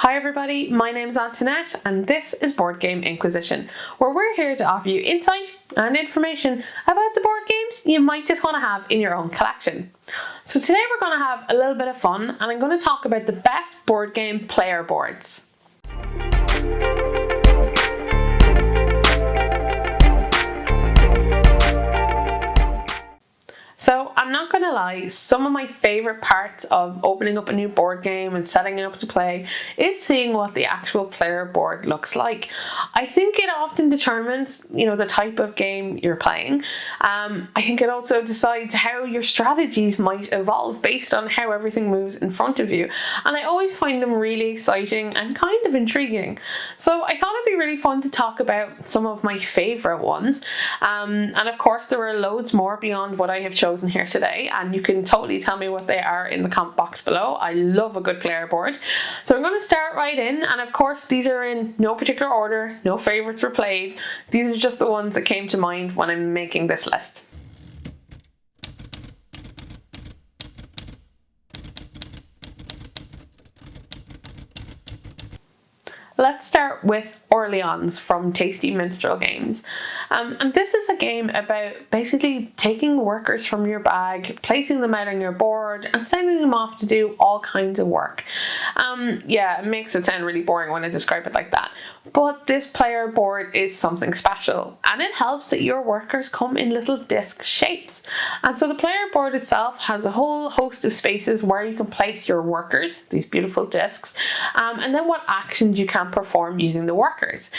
Hi everybody, my name is Antoinette and this is Board Game Inquisition, where we're here to offer you insight and information about the board games you might just want to have in your own collection. So today we're going to have a little bit of fun and I'm going to talk about the best board game player boards. So I'm not going to lie, some of my favourite parts of opening up a new board game and setting it up to play is seeing what the actual player board looks like. I think it often determines, you know, the type of game you're playing. Um, I think it also decides how your strategies might evolve based on how everything moves in front of you. And I always find them really exciting and kind of intriguing. So I thought it'd be really fun to talk about some of my favourite ones. Um, and of course there are loads more beyond what I have chosen here today and you can totally tell me what they are in the comment box below. I love a good player board. So I'm going to start right in and of course these are in no particular order, no favourites were played. These are just the ones that came to mind when I'm making this list. Let's start with Orleans from Tasty Minstrel Games. Um, and this is a game about basically taking workers from your bag, placing them out on your board and sending them off to do all kinds of work. Um, yeah, it makes it sound really boring when I describe it like that. But this player board is something special and it helps that your workers come in little disc shapes. And so the player board itself has a whole host of spaces where you can place your workers, these beautiful discs, um, and then what actions you can perform using the workers.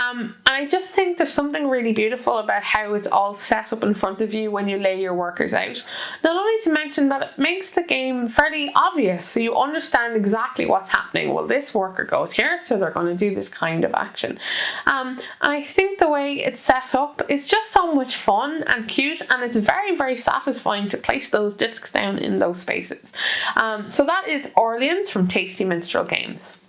Um, and I just think there's something really beautiful about how it's all set up in front of you when you lay your workers out. Not only to mention that it makes the game fairly obvious so you understand exactly what's happening. Well this worker goes here so they're going to do this kind of action. Um, I think the way it's set up is just so much fun and cute and it's very very satisfying to place those discs down in those spaces. Um, so that is Orleans from Tasty Minstrel Games.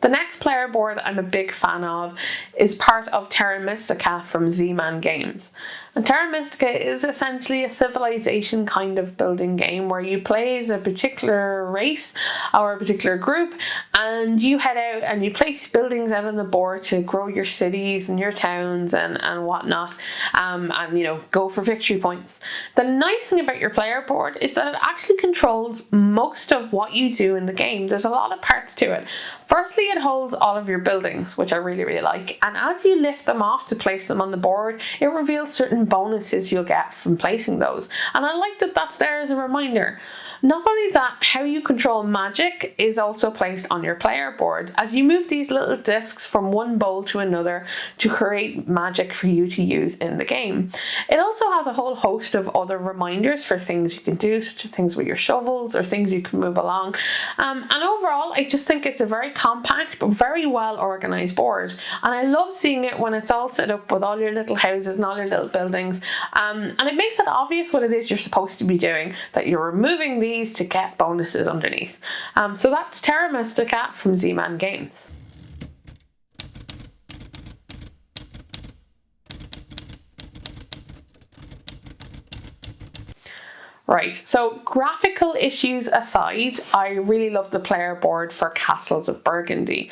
The next player board I'm a big fan of is part of Terra Mystica from Z-Man Games. And Terra Mystica is essentially a civilization kind of building game where you play as a particular race or a particular group and you head out and you place buildings out on the board to grow your cities and your towns and, and whatnot um, and you know go for victory points. The nice thing about your player board is that it actually controls most of what you do in the game. There's a lot of parts to it. Firstly, it holds all of your buildings, which I really, really like. And as you lift them off to place them on the board, it reveals certain bonuses you'll get from placing those. And I like that that's there as a reminder. Not only that, how you control magic is also placed on your player board as you move these little discs from one bowl to another to create magic for you to use in the game. It also has a whole host of other reminders for things you can do, such as things with your shovels or things you can move along. Um, and overall, I just think it's a very compact but very well organized board. And I love seeing it when it's all set up with all your little houses and all your little buildings. Um, and it makes it obvious what it is you're supposed to be doing, that you're removing the these to get bonuses underneath. Um, so that's Terra Mystica from Z-Man Games. Right, so graphical issues aside, I really love the player board for Castles of Burgundy.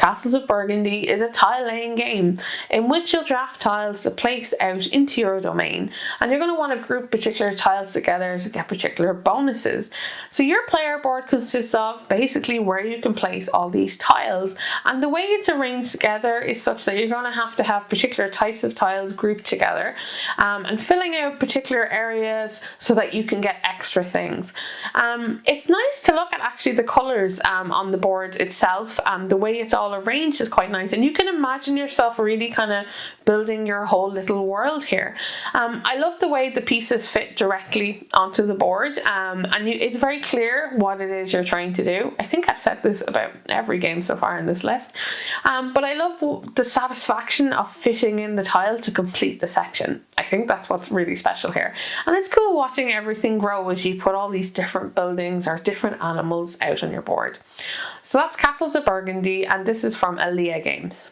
Castles of Burgundy is a tile laying game in which you'll draft tiles to place out into your domain and you're going to want to group particular tiles together to get particular bonuses. So your player board consists of basically where you can place all these tiles and the way it's arranged together is such that you're going to have to have particular types of tiles grouped together um, and filling out particular areas so that you can get extra things. Um, it's nice to look at actually the colours um, on the board itself and the way it's all all arranged is quite nice. And you can imagine yourself really kind of building your whole little world here. Um, I love the way the pieces fit directly onto the board um, and you, it's very clear what it is you're trying to do. I think I've said this about every game so far in this list um, but I love the satisfaction of fitting in the tile to complete the section. I think that's what's really special here and it's cool watching everything grow as you put all these different buildings or different animals out on your board. So that's Castles of Burgundy and this is from Alea Games.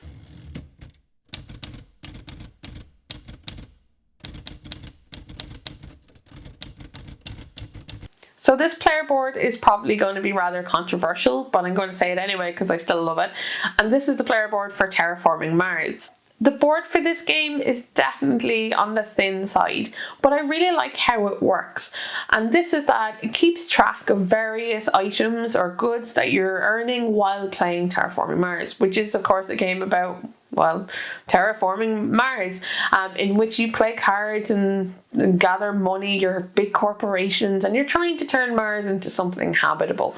So this player board is probably going to be rather controversial, but I'm going to say it anyway because I still love it. And this is the player board for Terraforming Mars. The board for this game is definitely on the thin side, but I really like how it works. And this is that it keeps track of various items or goods that you're earning while playing Terraforming Mars, which is of course a game about well, terraforming Mars, um, in which you play cards and, and, gather money, you're big corporations, and you're trying to turn Mars into something habitable.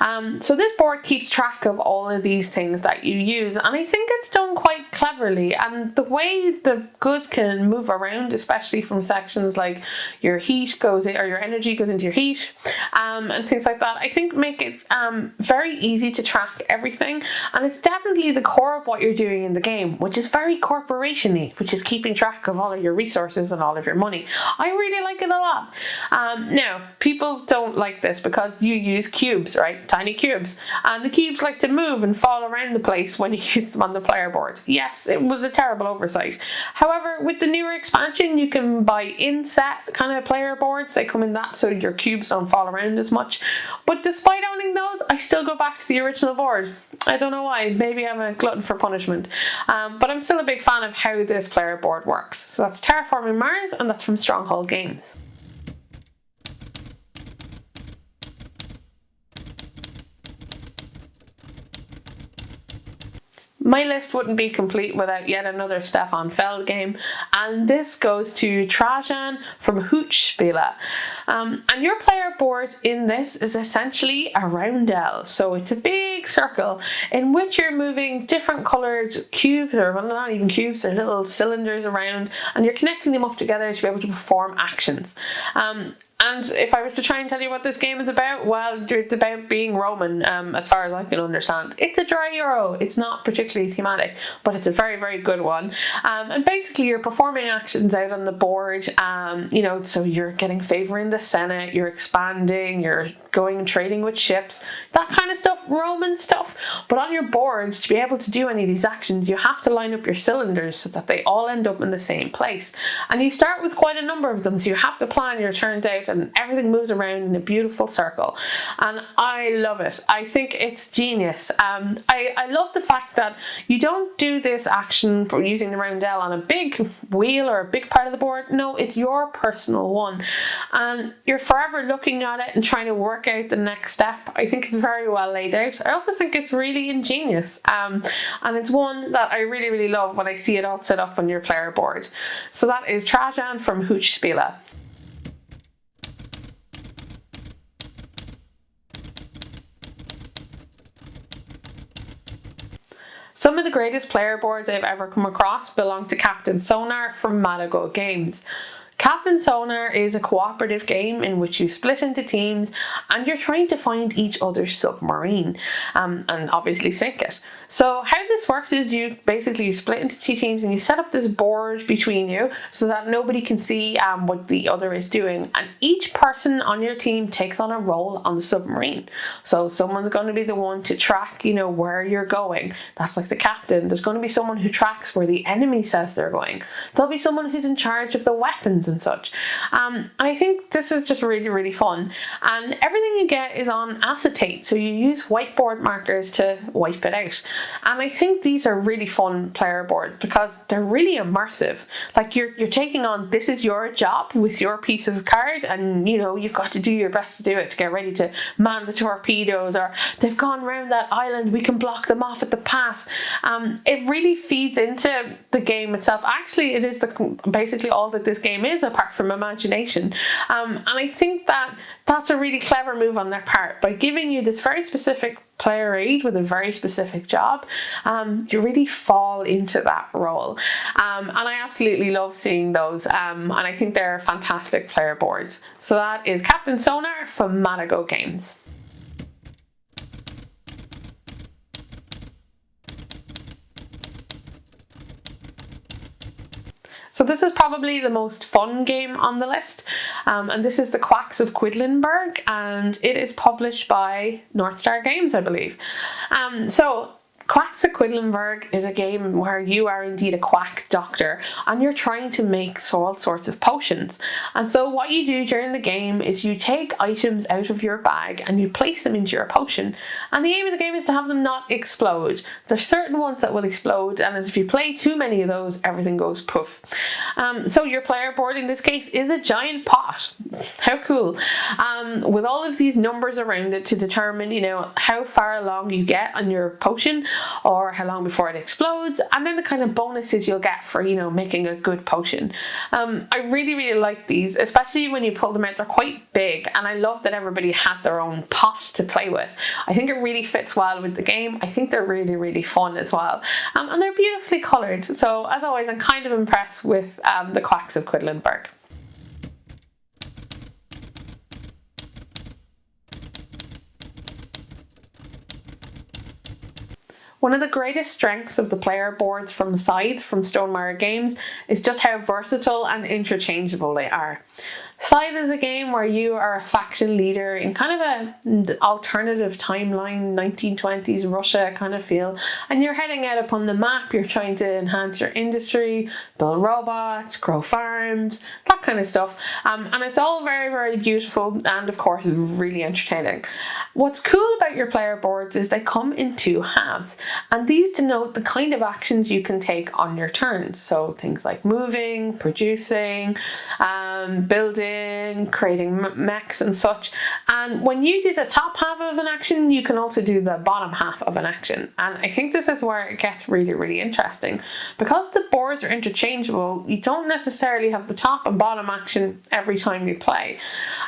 Um, so this board keeps track of all of these things that you use, and I think it's done quite cleverly. And the way the goods can move around, especially from sections like your heat goes in, or your energy goes into your heat, um, and things like that, I think make it um, very easy to track everything. And it's definitely the core of what you're doing in the game game, which is very corporationy, which is keeping track of all of your resources and all of your money. I really like it a lot. Um, now, people don't like this because you use cubes, right? Tiny cubes. And the cubes like to move and fall around the place when you use them on the player board. Yes, it was a terrible oversight. However, with the newer expansion, you can buy in-set kind of player boards. They come in that so your cubes don't fall around as much. But despite owning those, I still go back to the original board. I don't know why. Maybe I'm a glutton for punishment. Um, but I'm still a big fan of how this player board works. So that's Terraforming Mars and that's from Stronghold Games. My list wouldn't be complete without yet another Stefan Feld game, and this goes to Trajan from Hutspiele. Um, and your player board in this is essentially a roundel, so it's a big circle in which you're moving different coloured cubes, or well, not even cubes, they're little cylinders around, and you're connecting them up together to be able to perform actions. Um, and if I was to try and tell you what this game is about, well, it's about being Roman, um, as far as I can understand. It's a dry Euro. It's not particularly thematic, but it's a very, very good one. Um, and basically, you're performing actions out on the board. Um, you know, so you're getting favor in the Senate, you're expanding, you're going and trading with ships, that kind of stuff, Roman stuff. But on your boards, to be able to do any of these actions, you have to line up your cylinders so that they all end up in the same place. And you start with quite a number of them, so you have to plan your turns out and everything moves around in a beautiful circle and I love it. I think it's genius. Um, I, I love the fact that you don't do this action for using the roundel on a big wheel or a big part of the board. No, it's your personal one and you're forever looking at it and trying to work out the next step. I think it's very well laid out. I also think it's really ingenious um, and it's one that I really really love when I see it all set up on your player board. So that is Trajan from Hooch Hutspiele. Some of the greatest player boards I've ever come across belong to Captain Sonar from Matagot Games. Captain Sonar is a cooperative game in which you split into teams and you're trying to find each other's submarine um, and obviously sink it. So how this works is you basically split into two teams and you set up this board between you so that nobody can see um, what the other is doing and each person on your team takes on a role on the submarine. So someone's going to be the one to track you know where you're going. That's like the captain. There's going to be someone who tracks where the enemy says they're going. There'll be someone who's in charge of the weapons and such. Um, and I think this is just really really fun and everything you get is on acetate so you use whiteboard markers to wipe it out. And I think these are really fun player boards because they're really immersive. Like you're, you're taking on, this is your job with your piece of card and you know, you've got to do your best to do it to get ready to man the torpedoes or they've gone around that island, we can block them off at the pass. Um, it really feeds into the game itself. Actually, it is the basically all that this game is apart from imagination. Um, and I think that that's a really clever move on their part by giving you this very specific player aid with a very specific job, um, you really fall into that role. Um, and I absolutely love seeing those um, and I think they're fantastic player boards. So that is Captain Sonar from Matagot Games. So this is probably the most fun game on the list um, and this is The Quacks of Quedlinburg and it is published by North Star Games I believe. Um, so Quacks of Quedlinburg is a game where you are indeed a quack doctor and you're trying to make all sorts of potions. And so what you do during the game is you take items out of your bag and you place them into your potion. And the aim of the game is to have them not explode. There's certain ones that will explode and as if you play too many of those, everything goes poof. Um, so your player board in this case is a giant pot. How cool. Um, with all of these numbers around it to determine, you know, how far along you get on your potion or how long before it explodes and then the kind of bonuses you'll get for, you know, making a good potion. Um, I really, really like these, especially when you pull them out. They're quite big and I love that everybody has their own pot to play with. I think it really fits well with the game. I think they're really, really fun as well. Um, and they're beautifully coloured. So as always, I'm kind of impressed with um, the Quacks of Quedlinburg. One of the greatest strengths of the player boards from Scythe from Stonemaier Games is just how versatile and interchangeable they are. Scythe is a game where you are a faction leader in kind of an alternative timeline, 1920s Russia kind of feel, and you're heading out upon the map, you're trying to enhance your industry, build robots, grow farms, that kind of stuff. Um, and it's all very, very beautiful and of course really entertaining. What's cool about your player boards is they come in two halves, and these denote the kind of actions you can take on your turns. So things like moving, producing, um, building, creating mechs and such. And when you do the top half of an action, you can also do the bottom half of an action. And I think this is where it gets really, really interesting. Because the boards are interchangeable, you don't necessarily have the top and bottom action every time you play.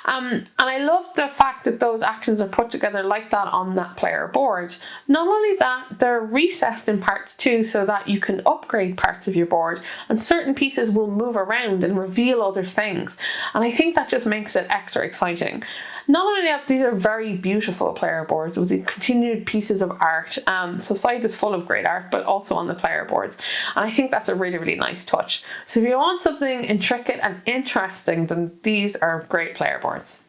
Um, and I love the fact that those actions are put together like that on that player board. Not only that, they're recessed in parts too so that you can upgrade parts of your board and certain pieces will move around and reveal other things. And I think that just makes it extra exciting. Not only that, these are very beautiful player boards with the continued pieces of art. Um, so Scythe is full of great art, but also on the player boards. And I think that's a really, really nice touch. So if you want something intricate and interesting, then these are great player boards.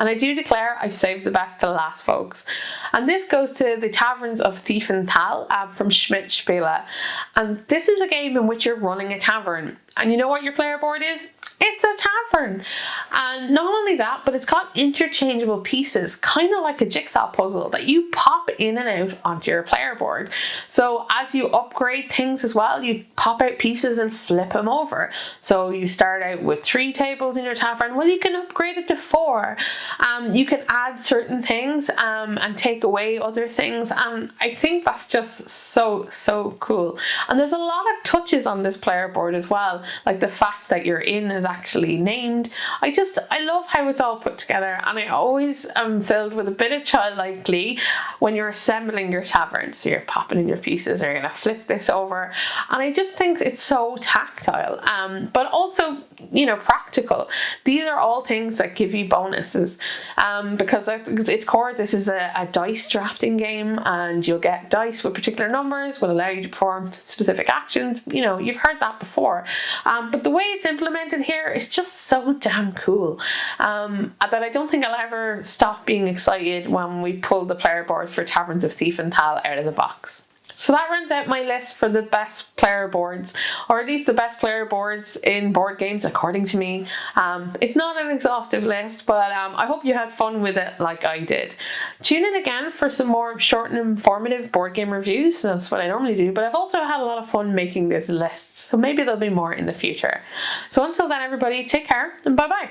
And I do declare I've saved the best to last, folks. And this goes to the Taverns of Tiefenthal uh, from Schmidt Spiele. And this is a game in which you're running a tavern. And you know what your player board is? It's a tavern. And not only that, but it's got interchangeable pieces, kind of like a jigsaw puzzle that you pop in and out onto your player board. So as you upgrade things as well, you pop out pieces and flip them over. So you start out with three tables in your tavern. Well, you can upgrade it to four. Um, you can add certain things um, and take away other things. And I think that's just so, so cool. And there's a lot of touches on this player board as well, like the fact that you're in as actually named. I just, I love how it's all put together and I always am filled with a bit of childlike glee when you're assembling your tavern. So you're popping in your pieces or you're gonna flip this over. And I just think it's so tactile, um, but also, you know, practical. These are all things that give you bonuses um, because its core, this is a, a dice drafting game and you'll get dice with particular numbers will allow you to perform specific actions. You know, you've heard that before. Um, but the way it's implemented here is just so damn cool um, that I don't think I'll ever stop being excited when we pull the player board for Taverns of Tiefenthal out of the box. So that runs out my list for the best player boards, or at least the best player boards in board games according to me. Um, it's not an exhaustive list, but um, I hope you had fun with it like I did. Tune in again for some more short and informative board game reviews, that's what I normally do, but I've also had a lot of fun making this list, so maybe there'll be more in the future. So until then everybody, take care and bye bye.